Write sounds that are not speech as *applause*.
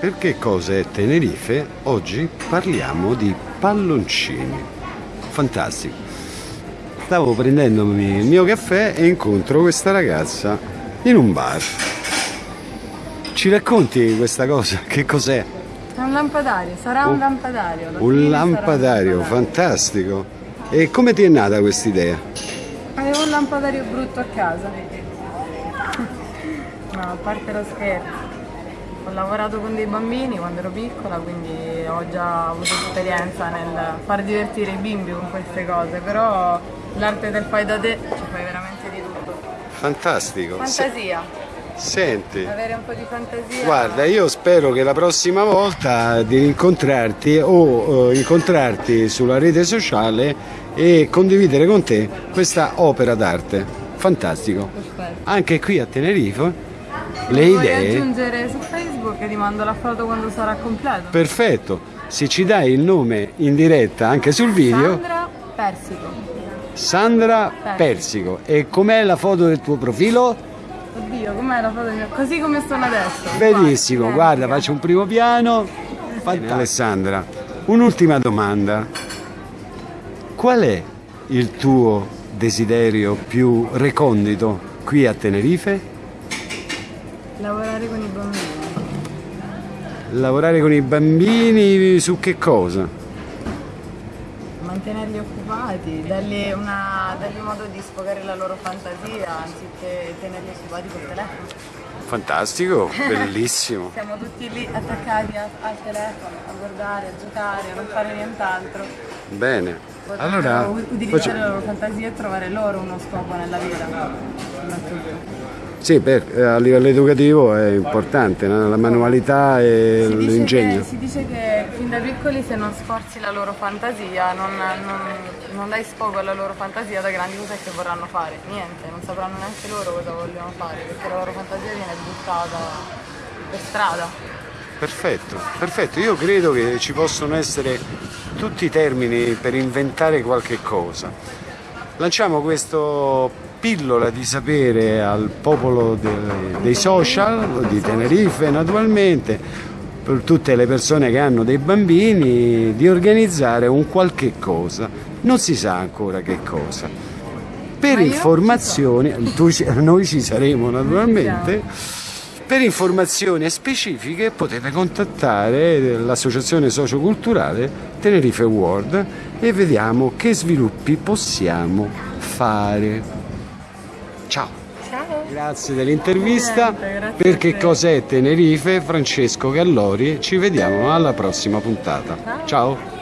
Perché cosa è Tenerife? Oggi parliamo di palloncini. Fantastico. Stavo prendendomi il mio caffè e incontro questa ragazza in un bar. Ci racconti questa cosa? *laughs* Che cos'è? È un lampadario, sarà un, un lampadario. Un lampadario, fantastico. E come ti è nata questa idea? Avevo un lampadario brutto a casa. *laughs* No, a parte lo scherzo. Ho lavorato con dei bambini quando ero piccola, quindi ho già avuto esperienza nel far divertire i bimbi con queste cose, però l'arte del fai da te ci fai veramente di tutto. Fantastico. Fantasia. Senti. Avere un po' di fantasia. Guarda, io spero che la prossima volta di incontrarti o uh, incontrarti sulla rete sociale e condividere con te questa opera d'arte. Fantastico. Perfetto. Anche qui a Tenerife le Puoi idee. aggiungere su Facebook e ti mando la foto quando sarà completo. Perfetto. Se ci dai il nome in diretta anche sul video. Sandra Persico. Sandra Persico. E com'è la foto del tuo profilo? Oddio, com'è la foto mia? Così come sono adesso. Benissimo, Qua, guarda, identica. faccio un primo piano. Bene, Alessandra, un'ultima domanda. Qual è il tuo desiderio più recondito qui a Tenerife? Lavorare con i bambini. Lavorare con i bambini su che cosa? Mantenerli occupati, dargli, una, dargli modo di sfogare la loro fantasia anziché tenerli occupati col telefono. Fantastico, bellissimo. *laughs* Siamo tutti lì attaccati a- al telefono, a guardare, a giocare, a non fare nient'altro. Bene. Potrebbero Allora, utilizzare faccio- la loro fantasia e trovare loro uno scopo nella vita. soprattutto. Sì, per- eh, a livello educativo è importante, no? la manualità e l'ingegno. si dice che fin da piccoli se non sforzi la loro fantasia, non, non, non dai sfogo alla loro fantasia, da grandi cos'è che vorranno fare? Niente, non sapranno neanche loro cosa vogliono fare, perché la loro fantasia viene buttata per strada. Perfetto, perfetto. Io credo che ci possono essere tutti i termini per inventare qualche cosa. Lanciamo questa pillola di sapere al popolo de- dei social, di Tenerife naturalmente, per tutte le persone che hanno dei bambini, di organizzare un qualche cosa. Non si sa ancora che cosa. Per Ma io informazioni, tu noi ci saremo naturalmente. Per informazioni specifiche potete contattare l'associazione socioculturale Tenerife World e vediamo che sviluppi possiamo fare. Ciao! Ciao! Grazie dell'intervista. Niente, grazie Per a che te. cos'è Tenerife? Francesco Gallori. Ci vediamo alla prossima puntata. Ciao.